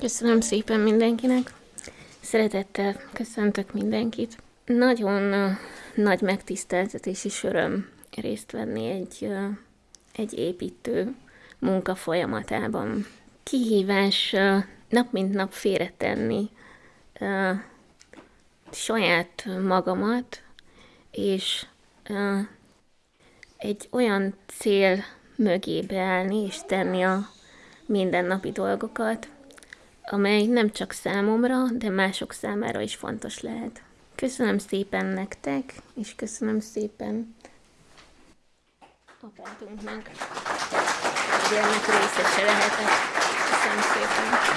Köszönöm szépen mindenkinek. Szeretettel köszöntök mindenkit. Nagyon nagy megtiszteltetés és öröm részt venni egy, egy építő munka folyamatában. Kihívás nap mint nap félretenni saját magamat, és egy olyan cél mögé beállni és tenni a mindennapi dolgokat, amely nem csak számomra, de mások számára is fontos lehet. Köszönöm szépen nektek, és köszönöm szépen apátunknak, hogy ennek részese lehetek. Köszönöm szépen.